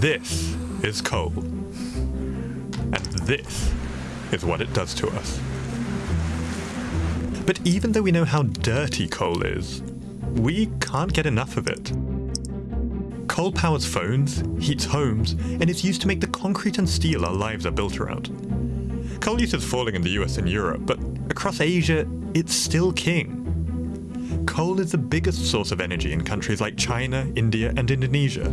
This is coal. And this is what it does to us. But even though we know how dirty coal is, we can't get enough of it. Coal powers phones, heats homes, and is used to make the concrete and steel our lives are built around. Coal use is falling in the US and Europe, but across Asia, it's still king. Coal is the biggest source of energy in countries like China, India, and Indonesia.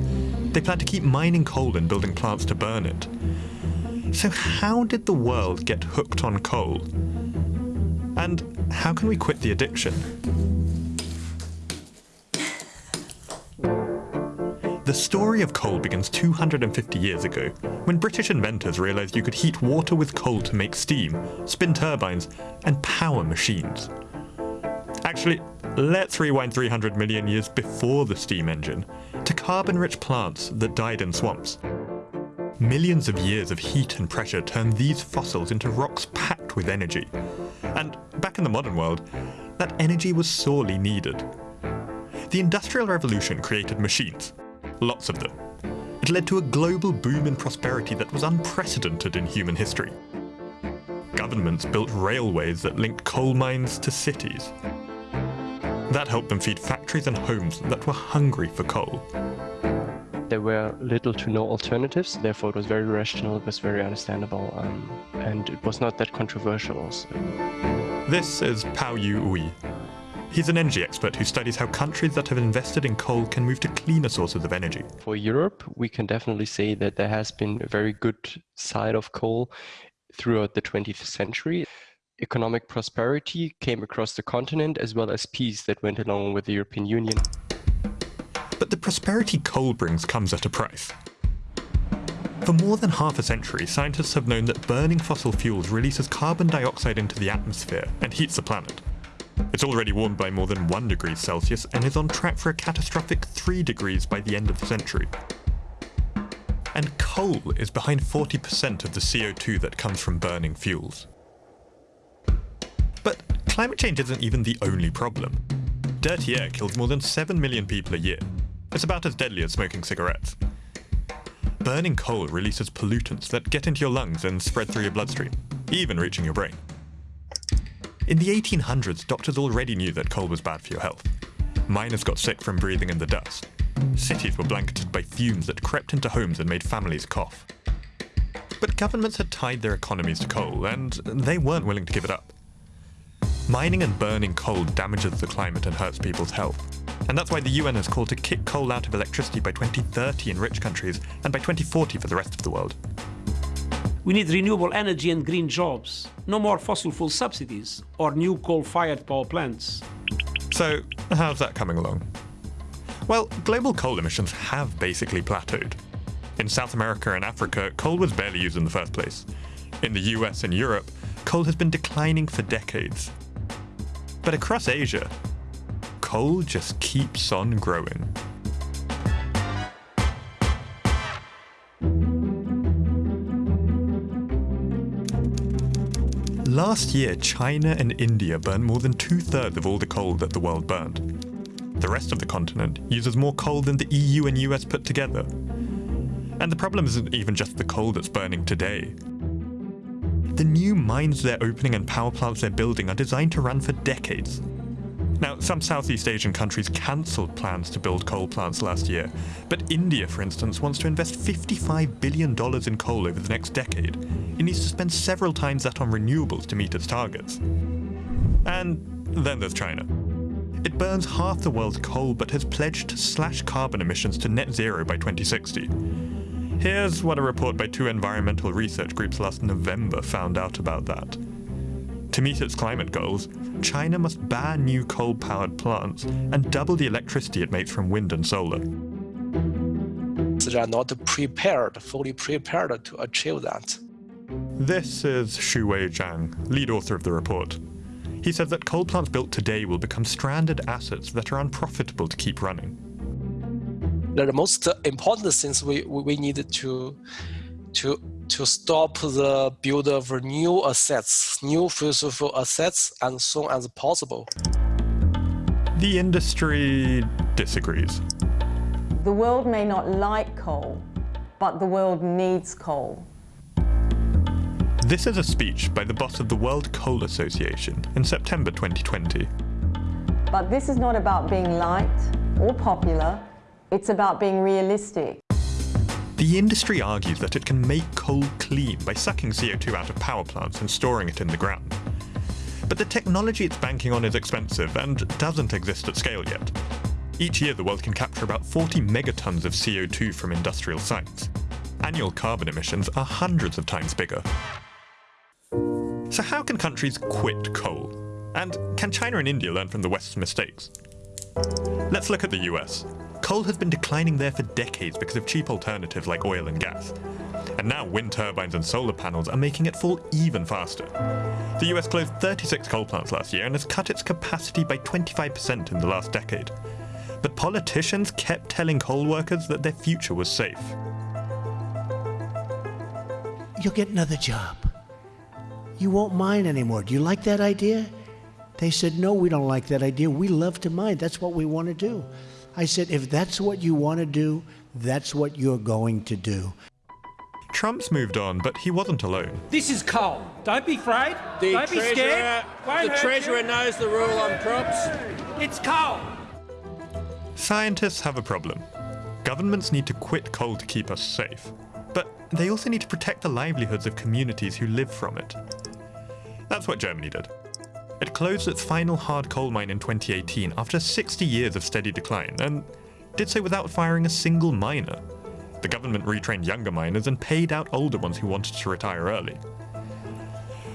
They plan to keep mining coal and building plants to burn it. So how did the world get hooked on coal? And how can we quit the addiction? The story of coal begins 250 years ago, when British inventors realised you could heat water with coal to make steam, spin turbines, and power machines. Actually, let's rewind 300 million years before the steam engine, to carbon-rich plants that died in swamps. Millions of years of heat and pressure turned these fossils into rocks packed with energy. And back in the modern world, that energy was sorely needed. The Industrial Revolution created machines, lots of them. It led to a global boom in prosperity that was unprecedented in human history. Governments built railways that linked coal mines to cities. That helped them feed factories and homes that were hungry for coal. There were little to no alternatives, therefore it was very rational, it was very understandable, um, and it was not that controversial also. This is Pao Yu Oei. He's an energy expert who studies how countries that have invested in coal can move to cleaner sources of energy. For Europe, we can definitely say that there has been a very good side of coal throughout the 20th century. Economic prosperity came across the continent as well as peace that went along with the European Union. But the prosperity coal brings comes at a price. For more than half a century, scientists have known that burning fossil fuels releases carbon dioxide into the atmosphere and heats the planet. It's already warmed by more than 1 degree Celsius and is on track for a catastrophic 3 degrees by the end of the century. And coal is behind 40% of the CO2 that comes from burning fuels. Climate change isn't even the only problem. Dirty air kills more than 7 million people a year. It's about as deadly as smoking cigarettes. Burning coal releases pollutants that get into your lungs and spread through your bloodstream, even reaching your brain. In the 1800s, doctors already knew that coal was bad for your health. Miners got sick from breathing in the dust. Cities were blanketed by fumes that crept into homes and made families cough. But governments had tied their economies to coal, and they weren't willing to give it up. Mining and burning coal damages the climate and hurts people's health. And that's why the UN has called to kick coal out of electricity by 2030 in rich countries and by 2040 for the rest of the world. We need renewable energy and green jobs. No more fossil fuel subsidies or new coal-fired power plants. So, how's that coming along? Well, global coal emissions have basically plateaued. In South America and Africa, coal was barely used in the first place. In the US and Europe, coal has been declining for decades. But across Asia, coal just keeps on growing. Last year, China and India burned more than two-thirds of all the coal that the world burned. The rest of the continent uses more coal than the EU and US put together. And the problem isn't even just the coal that's burning today. The new mines they're opening and power plants they're building are designed to run for decades. Now, some Southeast Asian countries cancelled plans to build coal plants last year, but India, for instance, wants to invest $55 billion in coal over the next decade. It needs to spend several times that on renewables to meet its targets. And then there's China. It burns half the world's coal but has pledged to slash carbon emissions to net zero by 2060. Here's what a report by two environmental research groups last November found out about that. To meet its climate goals, China must ban new coal-powered plants and double the electricity it makes from wind and solar. They are not prepared, fully prepared to achieve that. This is Shuwei Zhang, lead author of the report. He says that coal plants built today will become stranded assets that are unprofitable to keep running. The most important things we, we need to, to to stop the build of new assets, new fossil assets, as soon as possible. The industry disagrees. The world may not like coal, but the world needs coal. This is a speech by the boss of the World Coal Association in September 2020. But this is not about being liked or popular, it's about being realistic. The industry argues that it can make coal clean by sucking CO2 out of power plants and storing it in the ground. But the technology it's banking on is expensive and doesn't exist at scale yet. Each year the world can capture about 40 megatons of CO2 from industrial sites. Annual carbon emissions are hundreds of times bigger. So how can countries quit coal? And can China and India learn from the West's mistakes? Let's look at the US. Coal has been declining there for decades because of cheap alternatives like oil and gas. And now wind turbines and solar panels are making it fall even faster. The US closed 36 coal plants last year and has cut its capacity by 25% in the last decade. But politicians kept telling coal workers that their future was safe. You'll get another job. You won't mine anymore. Do you like that idea? They said, No, we don't like that idea. We love to mine. That's what we want to do. I said, If that's what you want to do, that's what you're going to do. Trump's moved on, but he wasn't alone. This is coal. Don't be afraid. The Don't be treasurer, scared. Won't the treasurer you. knows the rule on props. It's coal. Scientists have a problem. Governments need to quit coal to keep us safe, but they also need to protect the livelihoods of communities who live from it. That's what Germany did. It closed its final hard coal mine in 2018 after 60 years of steady decline, and did so without firing a single miner. The government retrained younger miners and paid out older ones who wanted to retire early.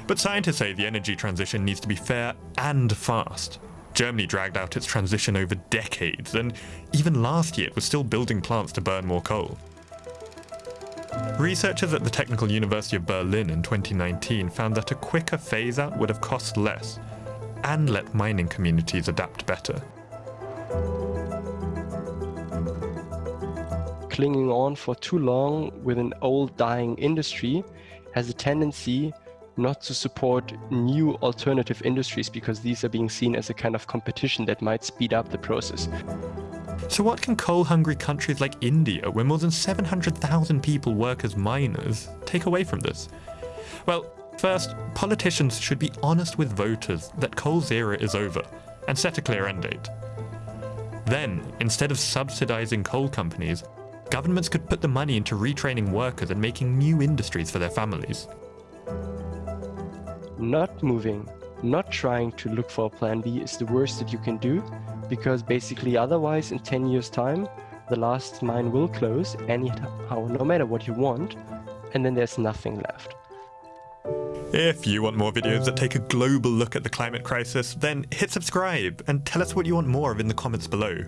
But scientists say the energy transition needs to be fair and fast. Germany dragged out its transition over decades, and even last year it was still building plants to burn more coal. Researchers at the Technical University of Berlin in 2019 found that a quicker phase out would have cost less and let mining communities adapt better. clinging on for too long with an old dying industry has a tendency not to support new alternative industries because these are being seen as a kind of competition that might speed up the process. So, what can coal hungry countries like India, where more than 700,000 people work as miners, take away from this? Well, first, politicians should be honest with voters that coal's era is over and set a clear end date. Then, instead of subsidizing coal companies, governments could put the money into retraining workers and making new industries for their families. Not moving, not trying to look for a plan B is the worst that you can do because basically otherwise in 10 years time the last mine will close anyhow no matter what you want and then there's nothing left. If you want more videos that take a global look at the climate crisis, then hit subscribe and tell us what you want more of in the comments below.